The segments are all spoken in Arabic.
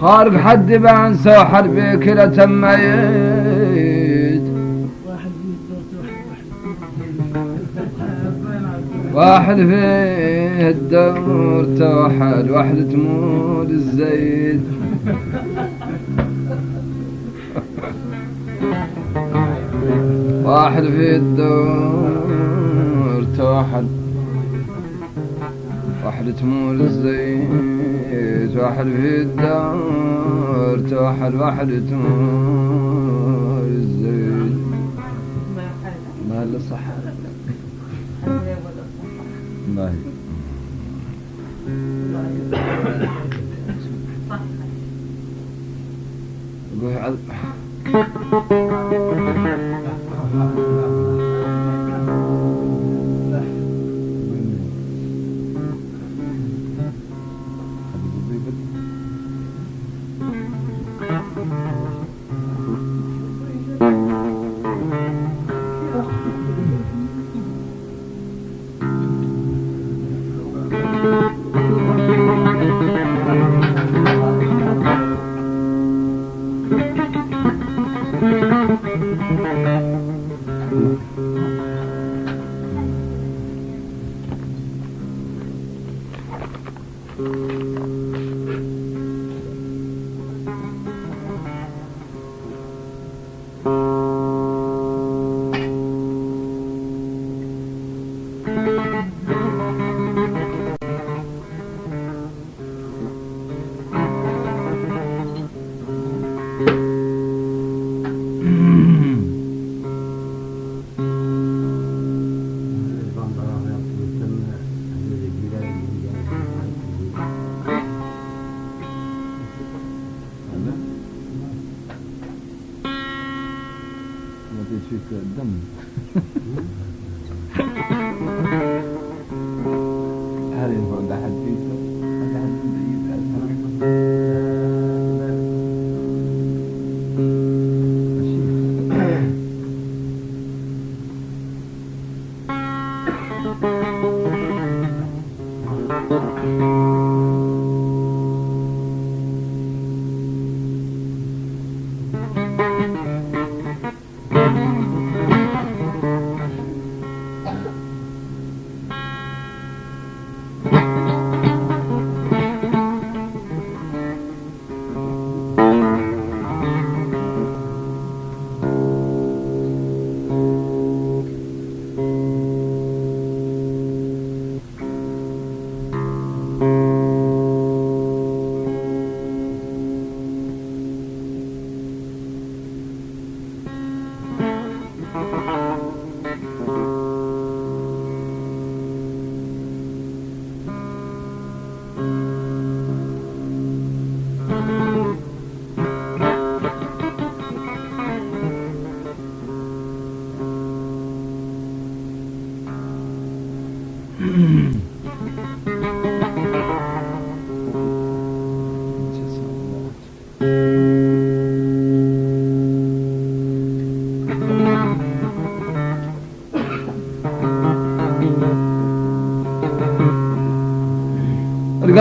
خارق حد بان سوحر بكلة تميت. واحد فيه الدور توحد واحد تمود الزيت. واحد في الدور توحد. واحد تمول الزيت واحد في الدور توحد. واحد تمول الزيت. ما هلا صح ما هي؟ قول. عذ- ما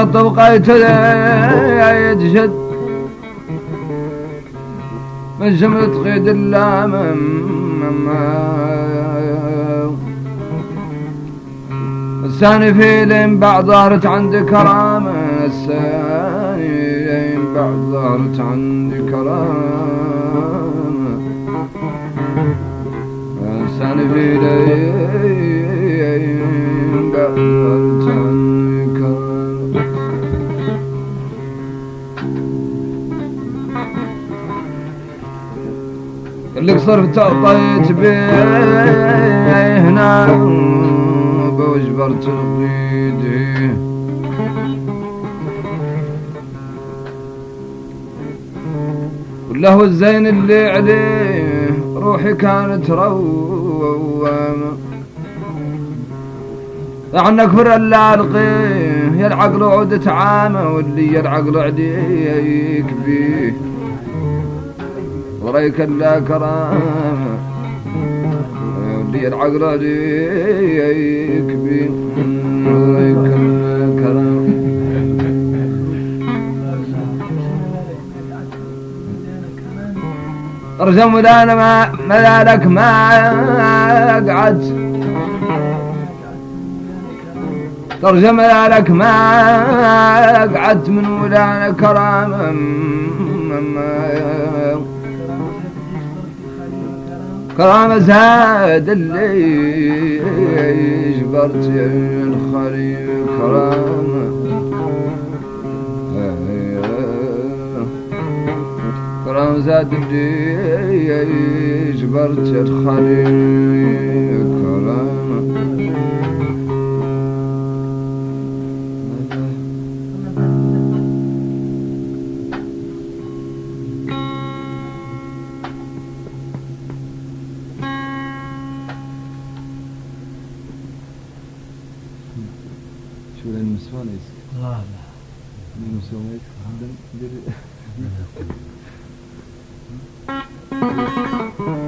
القط بقيت يتشد من جملة قيد اللام الثاني في لين بعد ظهرت عندي كرامة الثاني لين بعد ظهرت عندي كرامة. الثاني في لين بعد ظهرت عندي اللي صرت طيت بيه هنا بوجبرت بيدي وله الزين اللي عليه روحي كانت روامة. عنك فر الا القيه يا العقل عودة عامة واللي يا العقل عديك بيه وريك لا كرامة تبدي العقل ديك بي كرم ارجم ولا ما ملالك ما قعدت ترجم لك ما قعدت من ولا كرام كرام زاد اللي جبرت يا الخليل كرام كرام زاد اللي جبرت يا الخليل كرام شو المسوان يسك لا لا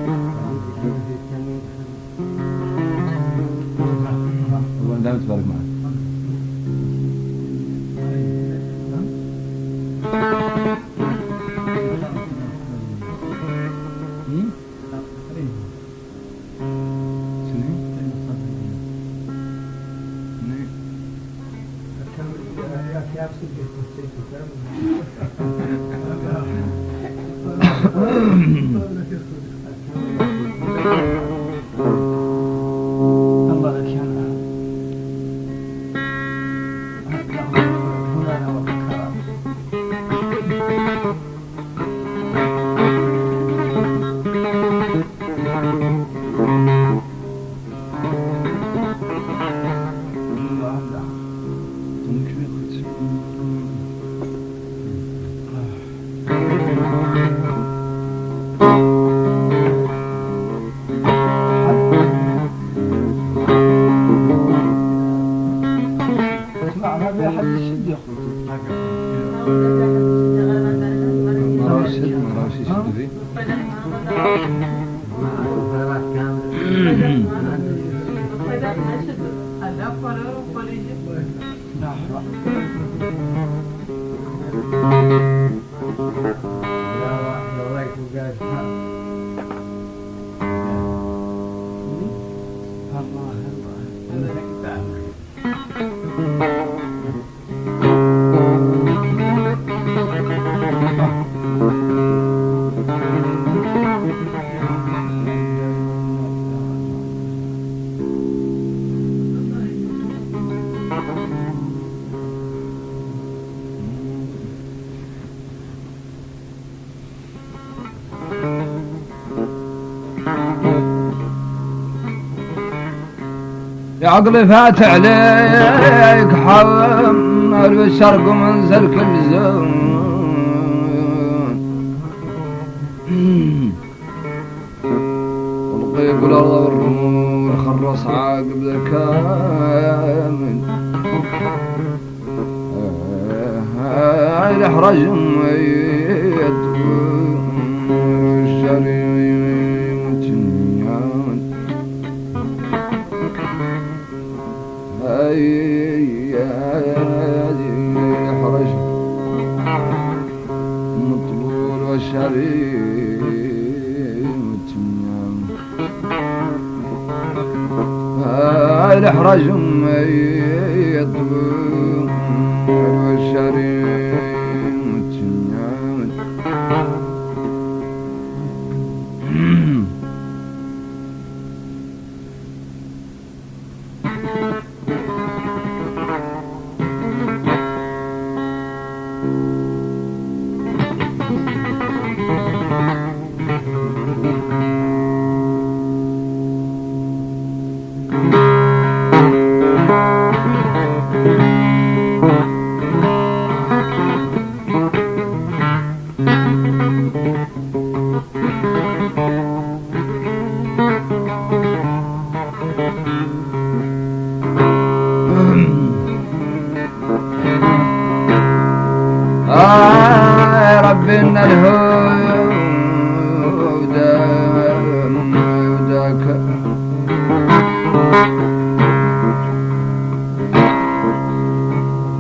يا عقلي فات عليك حمل بالشرق ومنزل كل زون تنيان هاي عبنا وداك وداك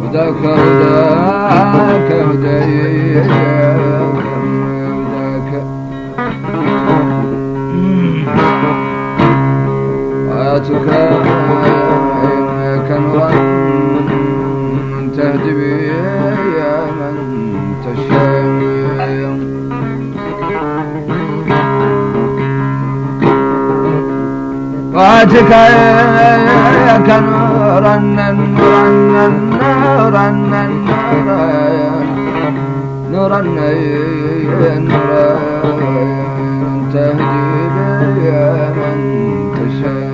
وداك وداك وداك صلاتك يا نورا نورا نورا نورا نورا تهدي بي من تشاء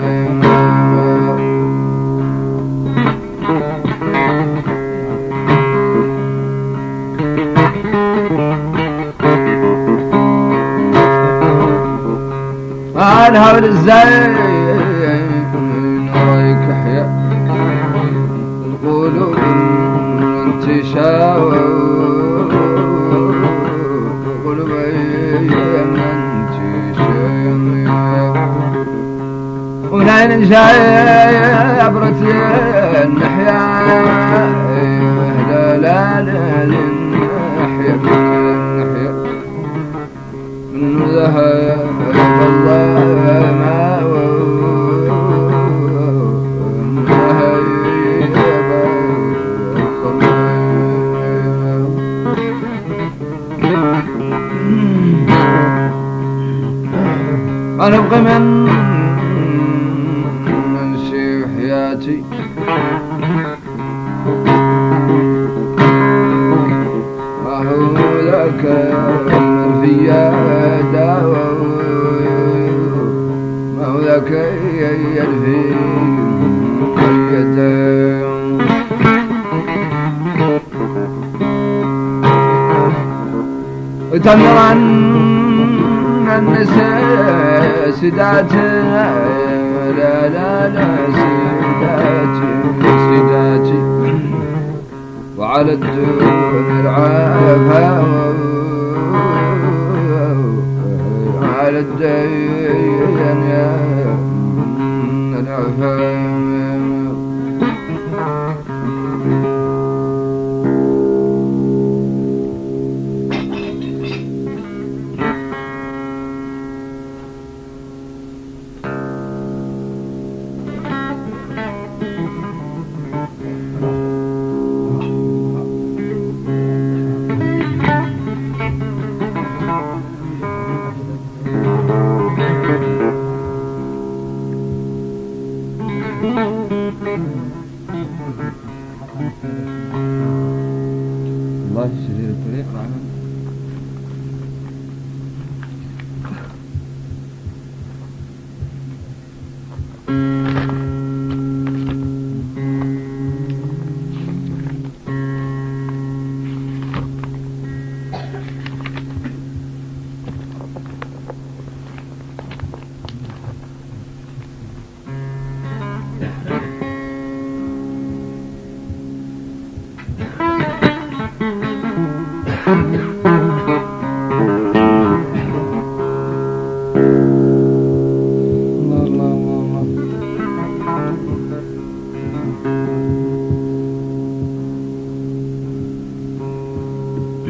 الهول الزين رايك احيا القلوب انتشاء قلوب ونين جاي عبرت النحيا لا لا لا النحيا النحيا من الله ما أبغى من ننسي حياتي ذاك في داوى ما هو ذاك يلفي وتمرا النساء سداتي لا لا لا سداتي سداتي وعلى الدون العافا على الدين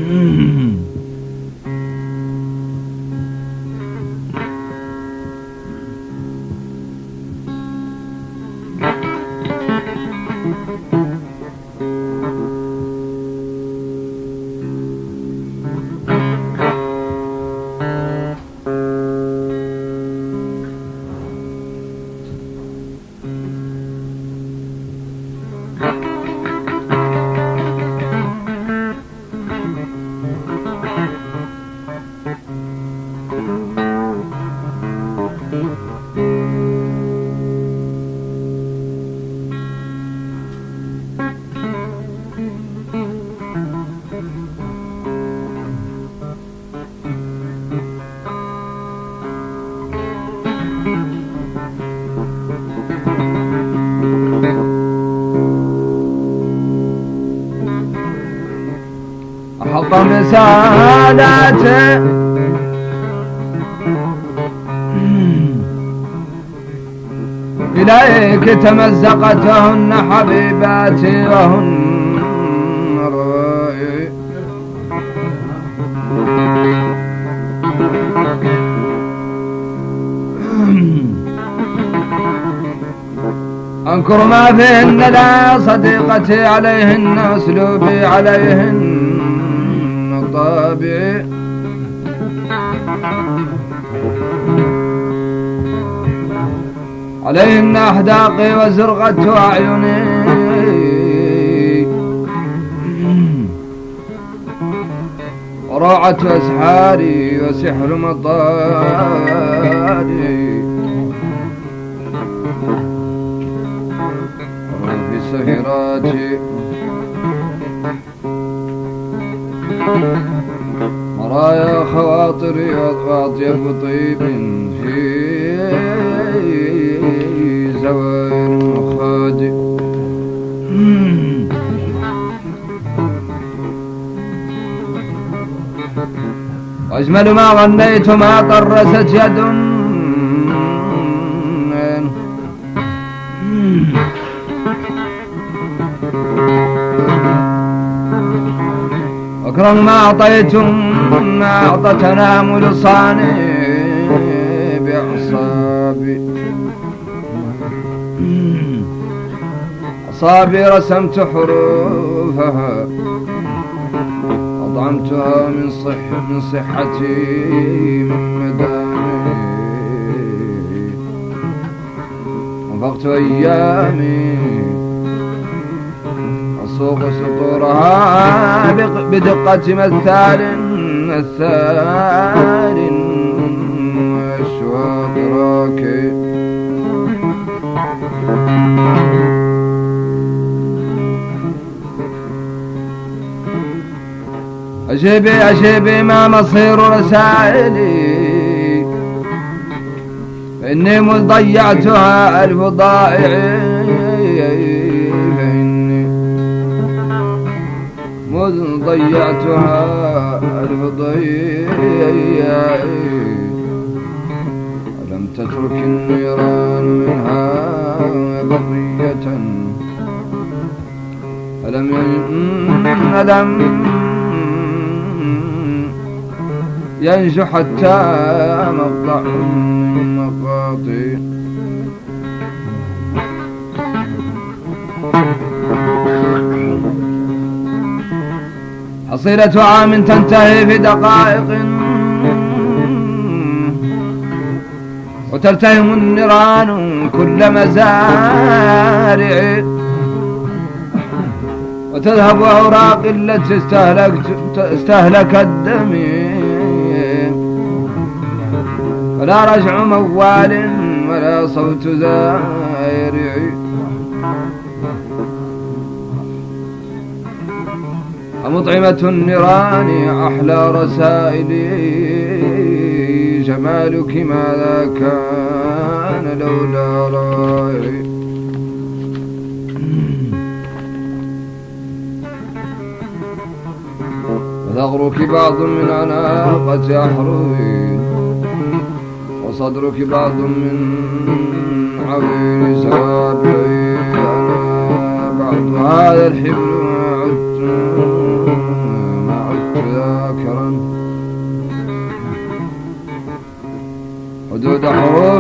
Mm. حطم ساداته إليك تمزقتهن حبيباتي وهن أنكر ما فيهن لا صديقتي عليهن أسلوبي عليهن. طابعي عليهن أحداقي وزرغة أعيني. وروعة أسحاري وسحر مطاري. سهراتي مرايا خواطري وأطيب طيب في زوايا مخادي. وأجمل ما غنيت ما طرست يد أكرم ما أعطيتم ما أعطى تنامل صاني بأعصابي أصابي رسمت حروفها أطعمتها من صح من صحتي من مدامي. وفقت أيامي أسوق سطورها بدقة مثال مثال وأشواق راكي أجيبي أجيبي ما مصير رسائلي. إني مذ ضيعتها مذ ضيعتها ألف ضيع ألم تترك النيران منها بقية ألم ألم ينجو حتى مقطع من حصيلة عام تنتهي في دقائق. وتلتهم النيران كل مزارع. وتذهب أوراق التي استهلكت استهلكت دمي ولا رجع موال ولا صوت زائر أمطعمة النيران أحلى رسائلي جمالك ماذا كان لولا رأي وثغرك بعض من عناقة أحروي وصدرك بعض من عوين سابعي أنا بعض هذا الحبل عدت. उदुदहो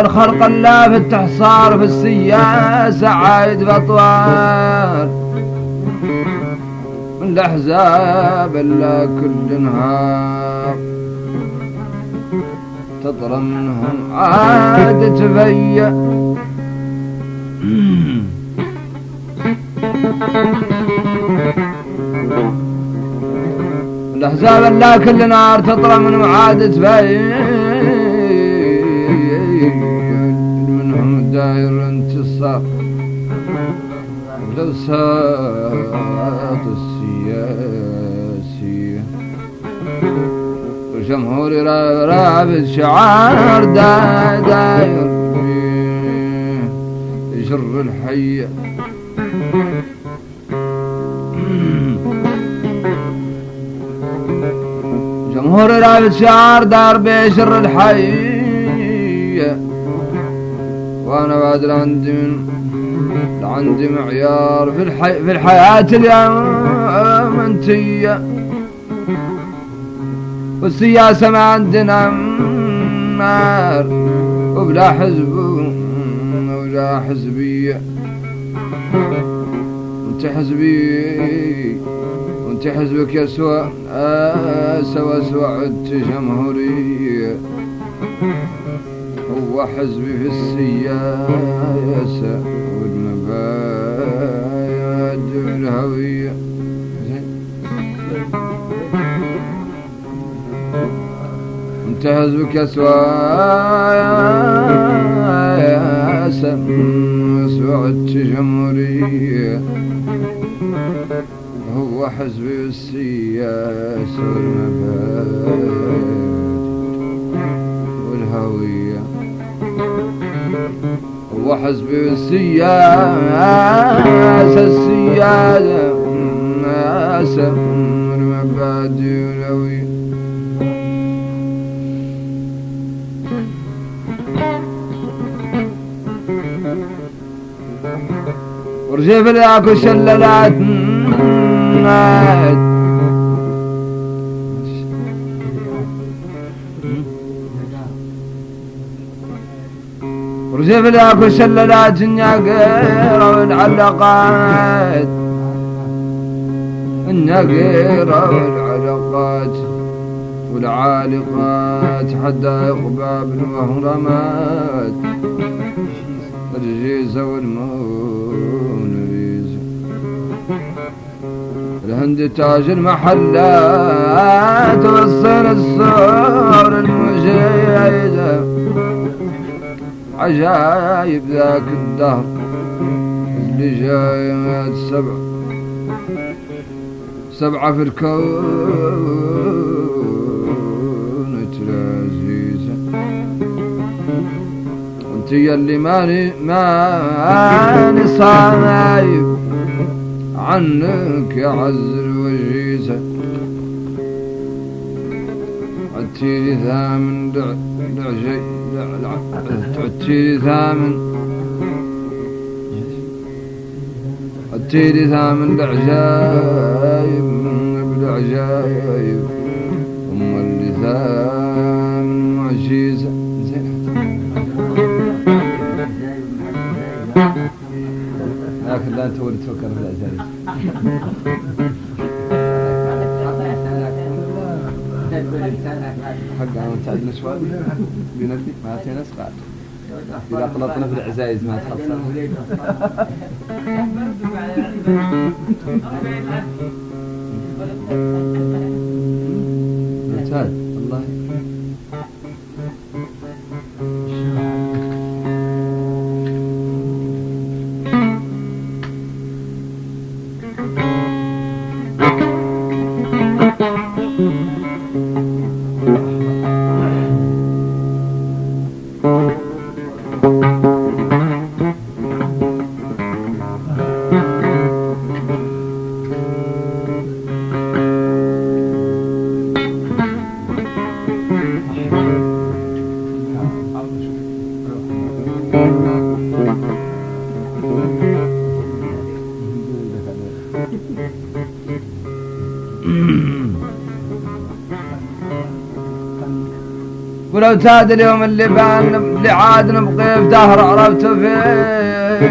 الخرق لا في التحصار في السياسة عايد بطوار من الأحزاب إلا كل نهار. تطرى منهم عاد تفيا الأحزاب لا كل نار تطرى منهم عاد تفيا داير انتصار للساط السياسية الجمهور رابط شعار داير يجر الحية. جمهور رابط شعار دار بيشر الحية. وأنا بعد عندي من عندي معيار في الحي في الحياة اليوم انتية والسياسة ما عندنا نار وبلا حزب ولا حزبية. أنت حزبي وأنت حزبك يا سوا سوا عدت جمهورية. هو حزبي في السياسة. والمبادئ انت حزبك يا سياسة سوعدت جمهورية هو حزبي السياسة والمبادئ هو حزبي السياسة السياسة السياسة والمبادئ والهوية ورجيب ذاك الشلالات ورجيب ذاك الشلالات النقيرة والعلقات النقيرة والعلقات والعالقات حدائق باب وهرمات الجيزة والمونريزة الهند تاج المحلات والصين الصور المجيدة عجايب ذاك الدهر اللي جايات سبع. سبعة في الكون تلازيزة. أنت يلي ماني ماني صايب. عنك يا عز الوجيزة عتيلي ثامن دعجي. عتيلي ثامن عتيلي ثامن دعجايب بالعجايب أم اللي ثامن معجيزة زين لكن لا انت تفكر في العجايب حق أنا انت عندنا شوال بنفسي ما اذا قلطنا في العزايز ما ممتاز ولو تاد اليوم اللي بان اللي عاد نبقي في دهر عرفت فيه.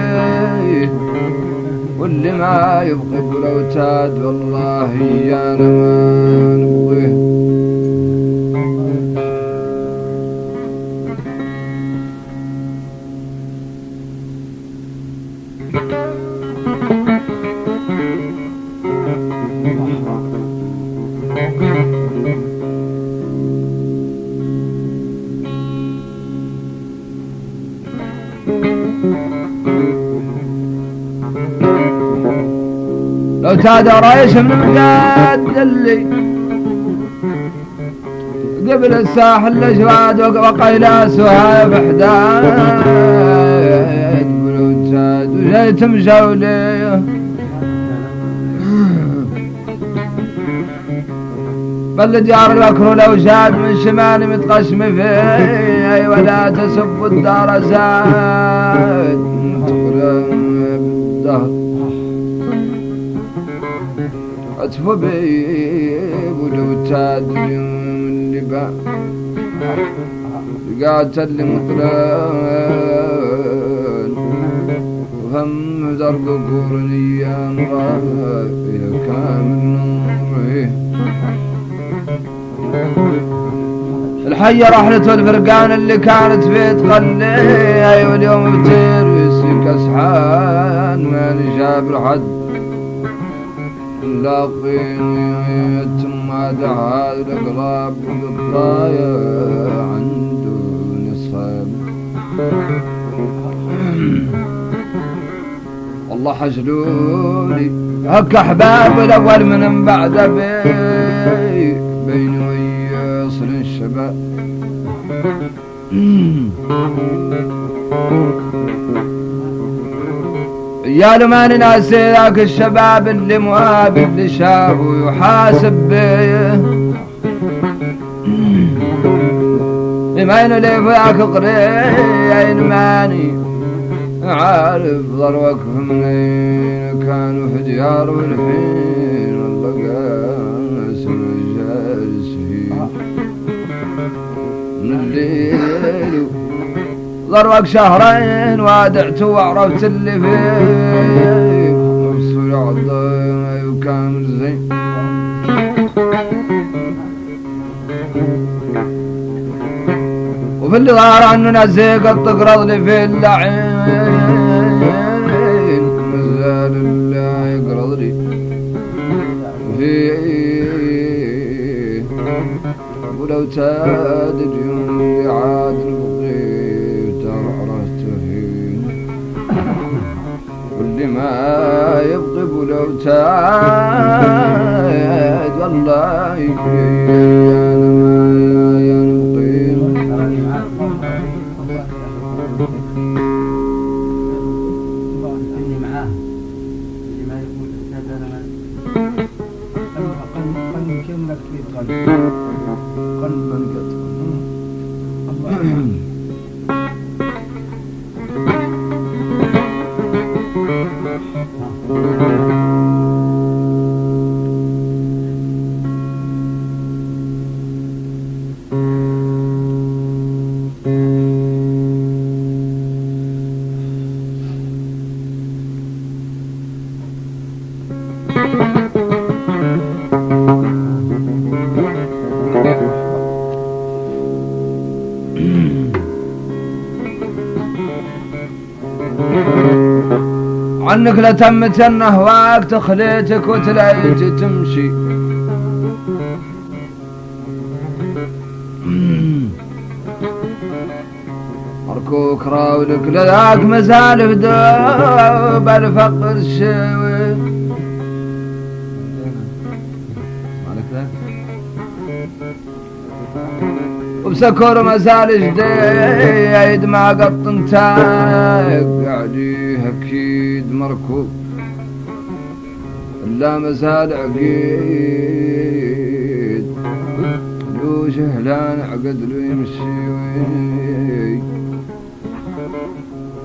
واللي ما يبقي ولو تاد والله يانا ما نبغيه وتاد رايش من مقدلي قبل الساحل الأجواد وقيلاس وهاي بحداد بلوتاد وجيت مجولي بل ديار البكر لو شاد من شمال متقشم فيه ولا تسب الدار زاد لبا قاتل مطلان وهم درب قرني يا كامل نوره. الحية رحلة الفرقان اللي كانت في تخلي. أيوه اليوم بتير ويسيك أسحان. ما نجاب لحد لاقيني ما دعا القراب بالضايع عنده نصاب والله حجلوني هك احباب الأول من بعد بي بيني ويصل الشباب. يا لما ننسى ذاك الشباب اللي مواب اللي شافوا يحاسب بيه بما انه لي فياك قرين ماني عارف ضروك منين كانوا في ديار والحين الله قاسم جالسين. من الليل ضروك شهرين وادعت وعرفت اللي فيه. نفسه يعضي وكامل زين. وفي اللي ظهر عنه نزيق التقرض لي في اللعين. مازال الله يقرض لي ولو تاد يبغي ولو تاد والله يا عنك لتمت النهواك تخليتك وتلاقيت تمشي. اركوك راولك لذاك مسالف دوب الفقر الشوي وبسكر مسال جديد ما قط انتاك قاعد أكيد مركوب الا مسال عقيد. لو شهلان عقد له يمشي وي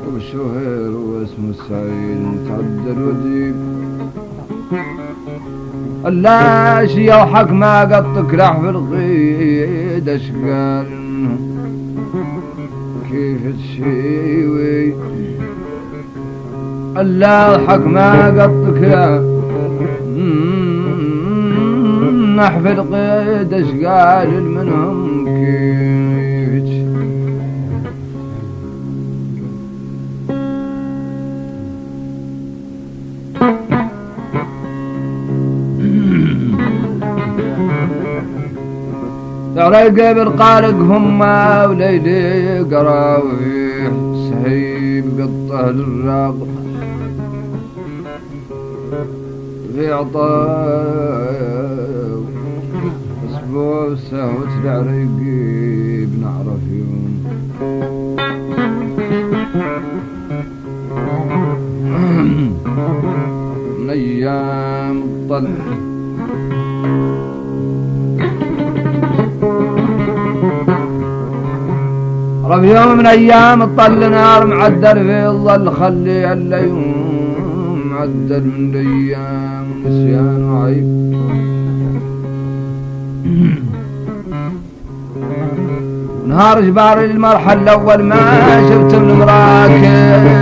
وبالشهر واسمه السعيد متعدل وديب اللاش يوحك ما قطك لح في الغيد. اشقال كيف تشيوي؟ اللاحق ما قطك لا نح في القيد إشقال منهم كيف تشيوي رقب القارق هم وليلي قراويح سهيب قطة للراق في عطاو أسبوع سهوت العريقي بنعرف يوم من أيام طلع رب يوم من أيام طل نار معدل في الظل خلي الليوم تعدل الأيام نسيان عيب. نهار جبار المرحلة الأول ما شفت من مراكز